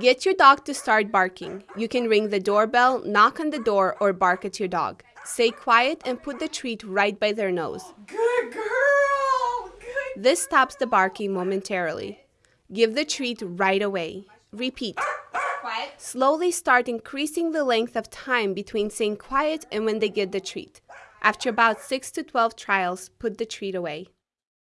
Get your dog to start barking. You can ring the doorbell, knock on the door, or bark at your dog. Stay quiet and put the treat right by their nose. Good girl. Good. This stops the barking momentarily. Give the treat right away. Repeat. Quiet. Slowly start increasing the length of time between saying quiet and when they get the treat. After about 6 to 12 trials, put the treat away.